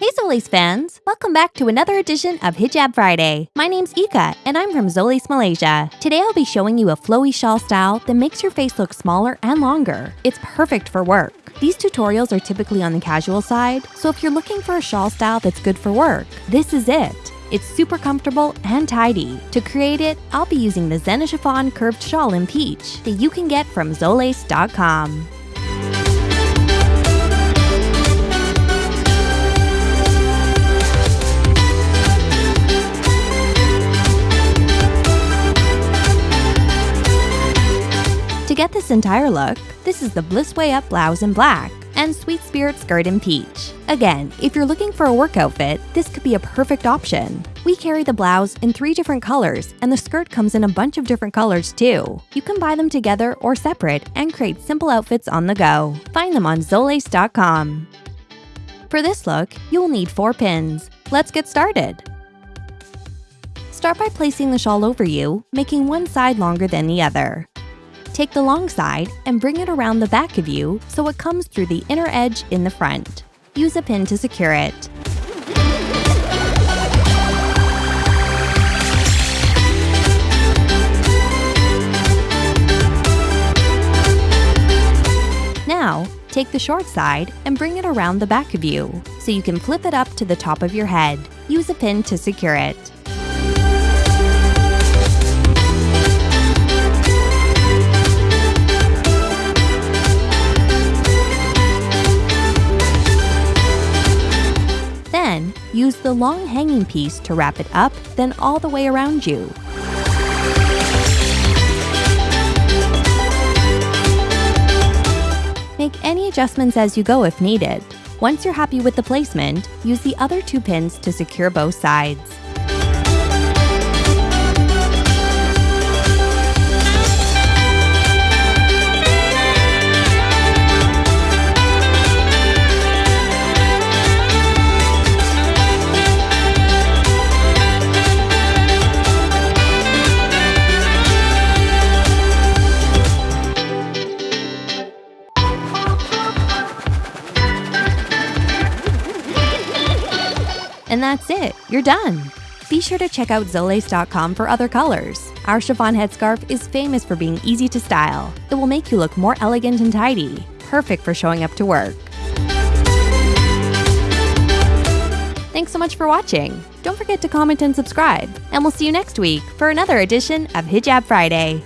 Hey Zolace fans! Welcome back to another edition of Hijab Friday. My name's Ika, and I'm from Zolace, Malaysia. Today I'll be showing you a flowy shawl style that makes your face look smaller and longer. It's perfect for work. These tutorials are typically on the casual side, so if you're looking for a shawl style that's good for work, this is it. It's super comfortable and tidy. To create it, I'll be using the Zena Chiffon curved shawl in peach that you can get from Zolace.com. get this entire look, this is the Bliss Way Up blouse in black and Sweet Spirit skirt in peach. Again, if you're looking for a work outfit, this could be a perfect option. We carry the blouse in three different colors, and the skirt comes in a bunch of different colors too. You can buy them together or separate and create simple outfits on the go. Find them on Zolace.com. For this look, you'll need four pins. Let's get started. Start by placing the shawl over you, making one side longer than the other. Take the long side and bring it around the back of you so it comes through the inner edge in the front. Use a pin to secure it. Now, take the short side and bring it around the back of you so you can flip it up to the top of your head. Use a pin to secure it. Use the long hanging piece to wrap it up, then all the way around you. Make any adjustments as you go if needed. Once you're happy with the placement, use the other two pins to secure both sides. And that's it, you're done. Be sure to check out Zolace.com for other colors. Our chiffon headscarf is famous for being easy to style. It will make you look more elegant and tidy, perfect for showing up to work. Thanks so much for watching. Don't forget to comment and subscribe, and we'll see you next week for another edition of Hijab Friday.